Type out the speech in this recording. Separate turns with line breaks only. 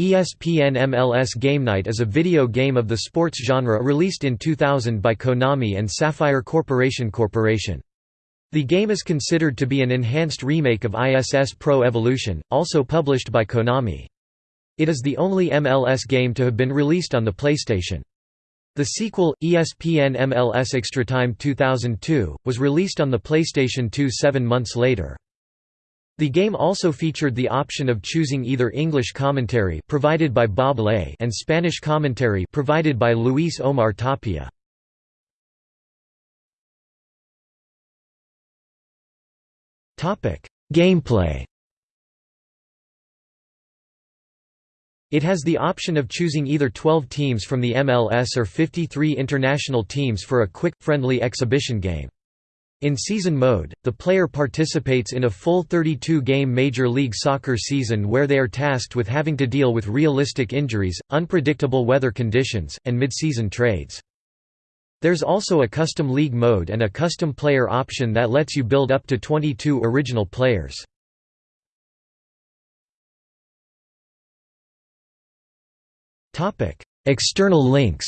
ESPN MLS Game Night is a video game of the sports genre released in 2000 by Konami and Saffire Corporation Corporation. The game is considered to be an enhanced remake of ISS Pro Evolution, also published by Konami. It is the only MLS game to have been released on the PlayStation. The sequel, ESPN MLS Extra Time 2002, was released on the PlayStation 2 seven months later. The game also featured the option of choosing either English commentary provided by Bob Ley and Spanish commentary provided by Luis Omar Tapia. Topic: Gameplay It has the option of choosing either 12 teams from the MLS or 53 international teams for a quick, friendly exhibition game. In season mode, the player participates in a full 32-game Major League Soccer season where they are tasked with having to deal with realistic injuries, unpredictable weather conditions, and mid-season trades. There's also a custom league mode and a custom player option that lets you build up to 22 original players. External links